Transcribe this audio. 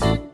Bye.